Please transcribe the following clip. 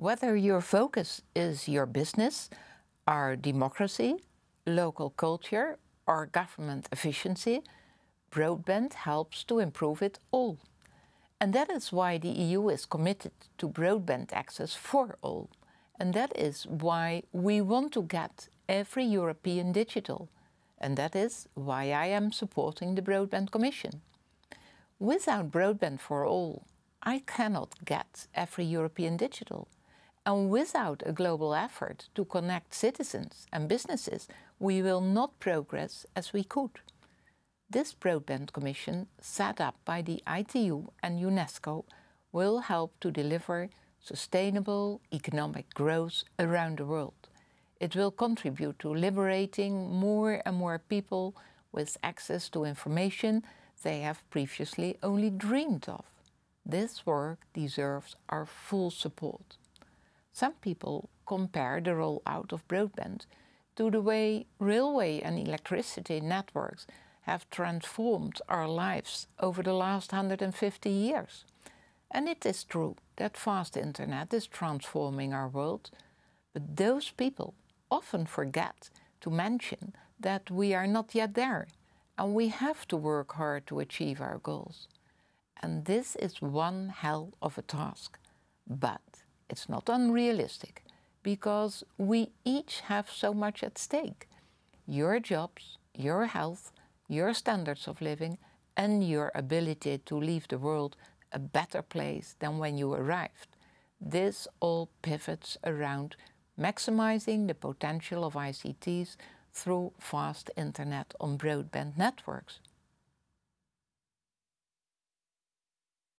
Whether your focus is your business, our democracy, local culture, or government efficiency, broadband helps to improve it all. And that is why the EU is committed to broadband access for all. And that is why we want to get every European digital. And that is why I am supporting the Broadband Commission. Without broadband for all, I cannot get every European digital. And without a global effort to connect citizens and businesses, we will not progress as we could. This Broadband Commission, set up by the ITU and UNESCO, will help to deliver sustainable economic growth around the world. It will contribute to liberating more and more people with access to information they have previously only dreamed of. This work deserves our full support. Some people compare the rollout of broadband to the way railway and electricity networks have transformed our lives over the last 150 years. And it is true that fast internet is transforming our world, but those people often forget to mention that we are not yet there and we have to work hard to achieve our goals. And this is one hell of a task. But it's not unrealistic because we each have so much at stake. Your jobs, your health, your standards of living and your ability to leave the world a better place than when you arrived. This all pivots around maximizing the potential of ICTs through fast internet on broadband networks.